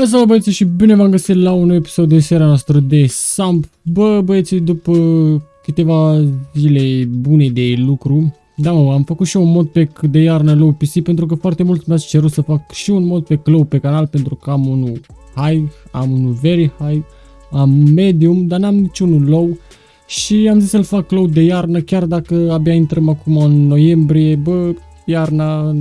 Hai să băieți și bine v-am găsit la un episod de seria noastră de Samp. Bă, băieții, după câteva zile bune de lucru, da mă, am făcut și un modpack de iarnă low PC pentru că foarte mult mi-ați cerut să fac și un modpack low pe canal pentru că am unul high, am unul very high, am medium, dar n-am niciunul low. Și am zis să-l fac low de iarnă, chiar dacă abia intrăm acum în noiembrie, bă, iarna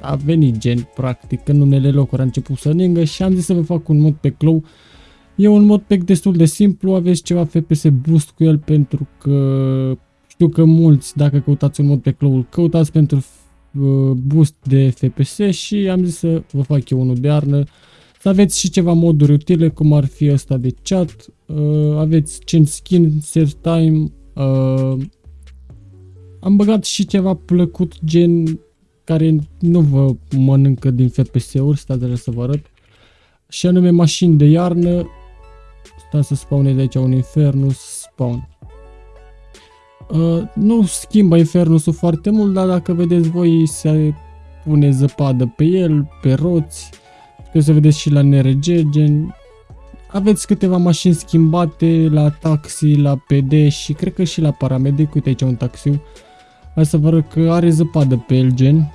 a venit gen, practic, în unele locuri a început să ningă și am zis să vă fac un mod pe Clow. E un mod pe destul de simplu, aveți ceva FPS boost cu el pentru că știu că mulți, dacă căutați un mod pe Clow, căutați pentru uh, boost de FPS și am zis să vă fac eu unul de arnă. Să aveți și ceva moduri utile, cum ar fi ăsta de chat, uh, aveți change skin, set time, uh, am băgat și ceva plăcut gen care nu vă mănâncă din FPS-uri, stați de să vă arăt. Și anume mașini de iarnă. Stați să spawneze de aici un Infernus spawn. Uh, nu schimbă Infernusul foarte mult, dar dacă vedeți voi se pune zăpadă pe el, pe roți. Puteți să vedeți și la NRG, gen aveți câteva mașini schimbate la taxi, la PD și cred că și la paramedic. Uite aici un taxiu. Hai să vă arăt că are zăpadă pe el, gen.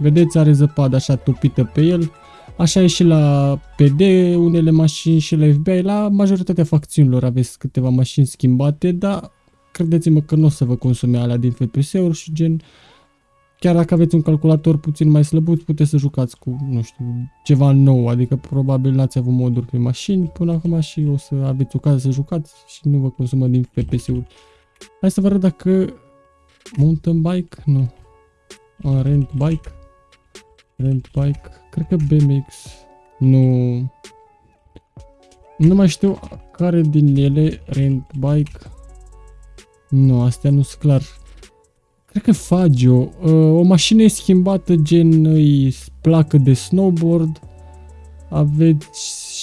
Vedeți, are zăpadă așa topită pe el. Așa e și la PD, unele mașini și la FBI, la majoritatea facțiunilor aveți câteva mașini schimbate, dar credeți-mă că nu o să vă consume alea din FPS-uri și gen, chiar dacă aveți un calculator puțin mai slăbut, puteți să jucați cu, nu știu, ceva nou, adică probabil n-ați avut moduri pe mașini. Până acum și o să aveți ocazia să jucați și nu vă consumă din FPS-uri. Hai să vă arăt dacă mountain bike, nu, rent bike, Rent bike. Cred că BMX. Nu. Nu mai știu care din ele rent bike. Nu, astea nu sunt clar. Cred că Fagio. Uh, o mașină e schimbată gen îi placă de snowboard. Aveți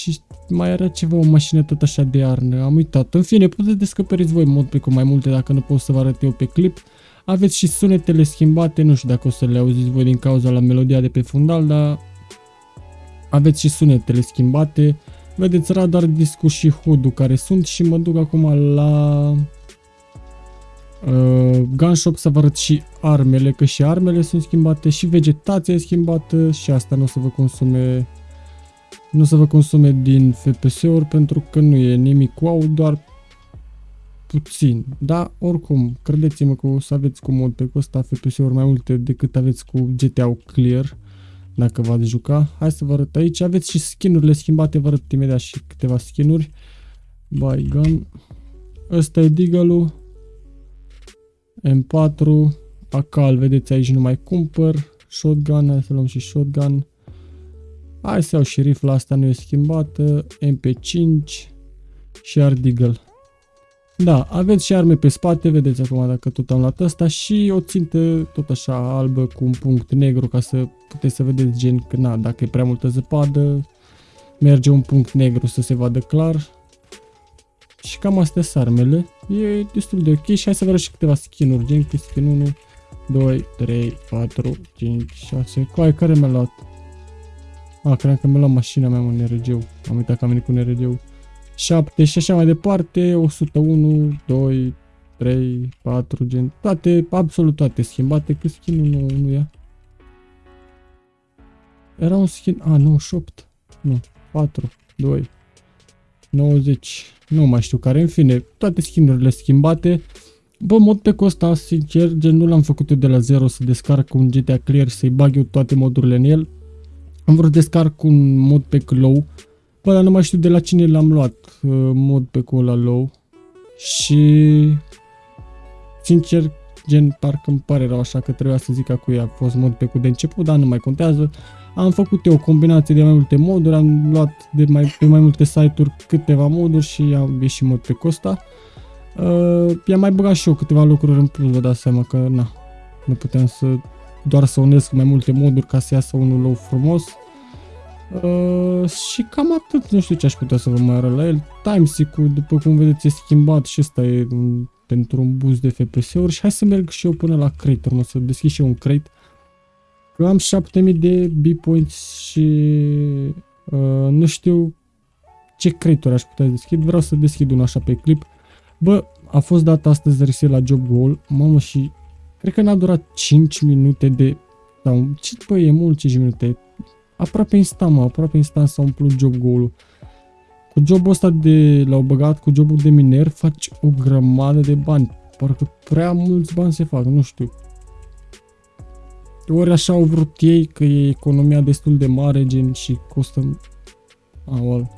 și mai era ceva, o mașină tot așa de arnă. Am uitat. În fine, puteți descoperiți voi mod pe cu mai multe dacă nu pot să vă arăt eu pe clip. Aveți și sunetele schimbate, nu știu dacă o să le auziți voi din cauza la melodia de pe fundal, dar aveți și sunetele schimbate. Vedeți radar, discul și hood care sunt și mă duc acum la uh, gunshop să vă arăt și armele, că și armele sunt schimbate și vegetația e schimbată și asta nu o să vă consume nu o să vă consume din FPS-uri pentru că nu e nimic wow, doar puțin, dar oricum, credeți-mă că o să aveți cu mod pe ăsta FPS-uri mai multe decât aveți cu GTA Clear, dacă v-ați juca. Hai să vă arăt aici, aveți și skinurile schimbate, vă arăt imediat și câteva skinuri. Gun. Ăsta e Deagle-ul. M4. Acal, vedeți aici nu mai cumpăr. Shotgun, hai să luăm și shotgun. Hai să iau și rifla asta, nu e schimbată. MP5 și Ardeagle. Da, aveți și arme pe spate, vedeți acum dacă tot am luat asta și o țintă tot așa albă cu un punct negru ca să puteți să vedeți gen că na, dacă e prea multă zăpadă, merge un punct negru să se vadă clar. Și cam astea sunt armele. E destul de ok și hai să vă arăt și câteva skin-uri, gen cu skin 1, 2, 3, 4, 5, 6, coai care mi-a luat? A, cred că mi-a luat mașina mea, un NRG-ul. Am uitat că am venit cu NRG-ul. 7 și așa mai departe, 101, 2, 3, 4, gen, toate, absolut toate schimbate, cât skin nu, nu ia. Era un skin, a, 98, nu, 4, 2, 90, nu mai știu care, în fine, toate skinurile schimbate. Bă, mod pe costa, sincer, gen nu l-am făcut eu de la zero să descarc un GTA Clear, să-i bag eu toate modurile în el. Am vrut să descarc un mod pe low, Bă, dar nu mai știu de la cine l-am luat uh, mod pe cola low. Și... Sincer, gen, parcă îmi pare rău așa că trebuia să zic că cu ea a fost mod pe cu de început, dar nu mai contează. Am făcut eu o combinație de mai multe moduri, am luat de mai, pe mai multe site-uri câteva moduri și am ieșit mod pe costa. Uh, i-am mai băgat și eu câteva lucruri în plus, vă dați seama că na, nu puteam să doar să unesc mai multe moduri ca să iasă unul low frumos. Uh, și cam atât, nu știu ce aș putea să vă mai arăt la el. Timesic-ul, după cum vedeți, e schimbat și ăsta e un, pentru un boost de FPS-uri și hai să merg și eu până la crate, urmă să deschid și eu un crate. Că am 7000 de B-points și Uh, nu știu ce creator aș putea deschid, vreau să deschid unul așa pe clip. Bă, a fost dat astăzi reset la job goal, mamă și cred că n-a durat 5 minute de... Sau, ce, bă, e mult 5 minute. Aproape instant, mă, aproape instant s-a umplut job goal-ul. Cu jobul ăsta de l-au băgat, cu jobul de miner, faci o grămadă de bani. Parcă prea mulți bani se fac, nu știu. Ori așa au vrut ei, că e economia destul de mare, gen, și costă... Aol.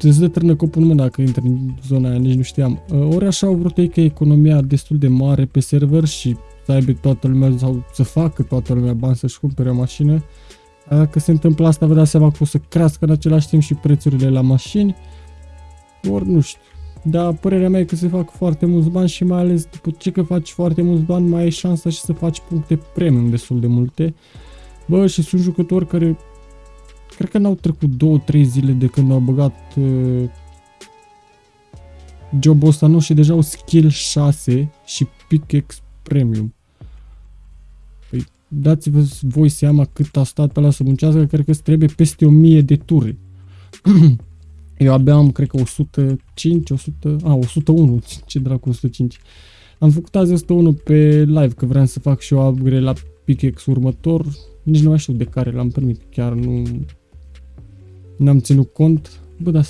Îți dă trână copul în mână dacă intri în zona aia, nici nu știam. Ori așa au vrut ei că economia destul de mare pe server și să aibă toată lumea sau să facă toată lumea bani să-și cumpere o mașină. Dacă se întâmplă asta, vă dați seama că o să crească în același timp și prețurile la mașini. Ori nu știu. Dar părerea mea e că se fac foarte mulți bani și mai ales după ce că faci foarte mulți bani, mai ai șansa și să faci puncte premium destul de multe. Bă, și sunt jucători care cred că n-au trecut 2-3 zile de când au băgat uh, jobul ăsta nou și deja au skill 6 și pickaxe premium. Păi dați-vă voi seama cât a stat ăla să muncească, cred că trebuie peste 1000 de ture. Eu abia am, cred că 105, 100, a, 101, ce dracu 105. Am făcut azi 101 pe live, că vreau să fac și o upgrade la pickaxe următor. Nici nu mai știu de care l-am primit, chiar nu... N-am ținut cont. Bă, da...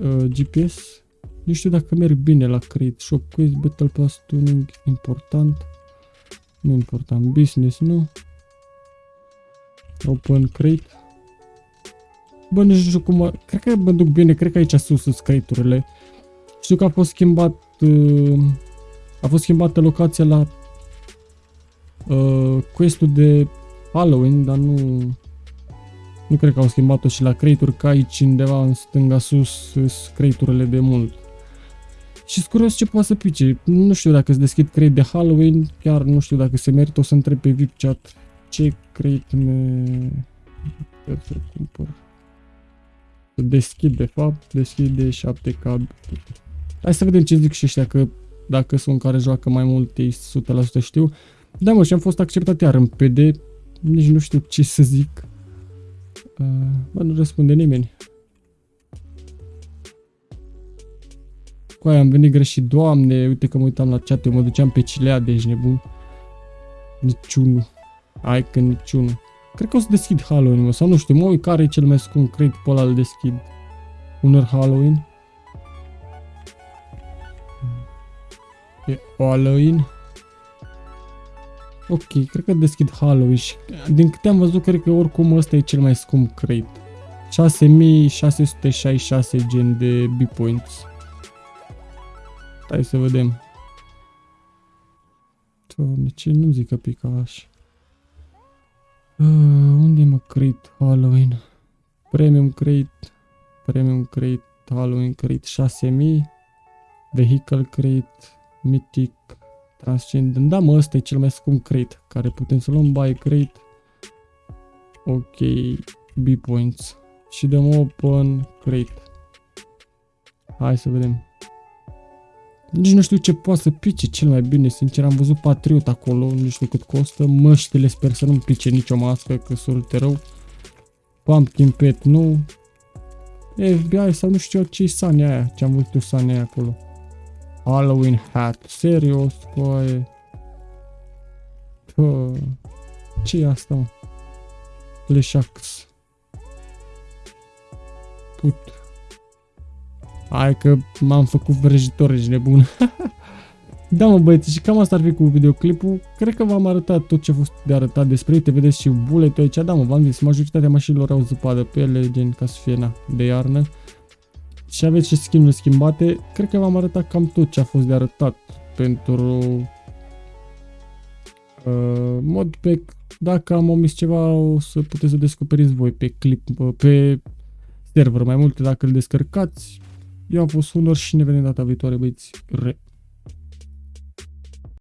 Uh, GPS. Nu știu dacă merg bine la Create Shop Quiz, Battle Pass Tuning, important. Nu important, business, nu. Open Create. Bă, nu știu cum... Cred că mă duc bine, cred că aici sus sunt crate Știu că a fost schimbat... Uh, a fost schimbată locația la uh, quest-ul de Halloween, dar nu... Nu cred că au schimbat-o și la crate ca aici undeva în stânga sus sunt crate de mult. Și sunt curios ce poate să pice. Nu știu dacă se deschid crate de Halloween, chiar nu știu dacă se merită, o să întreb pe VIP chat ce crate me... Să cumpăr. Deschid de fapt, deschid de 7 k Hai să vedem ce zic și ăștia, că dacă sunt care joacă mai mult, ei 100% știu. Da mă, și am fost acceptat iar în PD, nici nu știu ce să zic. Uh, bă, nu răspunde nimeni. Cu aia am venit greșit, doamne, uite că mă uitam la chat, eu mă duceam pe Cilea, deci nebun. Niciunul. Hai că niciunul. Cred că o să deschid Halloween, mă, sau nu știu, mă uit care e cel mai scump, cred pe ăla îl deschid. Unor Halloween. E Halloween. Ok, cred că deschid Halloween și din câte am văzut, cred că oricum ăsta e cel mai scump crate. 6666 gen de B-points. Hai să vedem. Doamne, ce nu zic că pica așa. Uh, unde mă crate Halloween? Premium crate, Premium crate, Halloween crate 6000, Vehicle crate, Mythic, Transcendent. Da, mă, ăsta e cel mai scump crate, care putem să luăm buy crate. Ok, B-points. Și dăm open crate. Hai să vedem. Nici nu știu ce poate să pice cel mai bine, sincer, am văzut Patriot acolo, nu știu cât costă, măștile sper să nu-mi pice nicio mască, că sunt rău. Pumpkin Pet, nu. FBI sau nu știu ce sani aia, ce am văzut eu sani aia acolo. Halloween hat, serios, coaie. ce e asta, mă? Leșax. Put. Hai că m-am făcut vrăjitor, ești nebun. da mă băieți, și cam asta ar fi cu videoclipul. Cred că v-am arătat tot ce a fost de arătat despre uite, vedeți și bullet aici. Da mă, v-am zis, majoritatea mașinilor au zăpadă pe ele, gen ca să fie na, de iarnă. Și aveți și skin schimbate. Cred că v-am arătat cam tot ce a fost de arătat pentru uh, modpack. Dacă am omis ceva, o să puteți să descoperiți voi pe clip, pe server mai multe dacă îl descărcați. Eu am fost Unor și ne vedem data viitoare, băieți. Re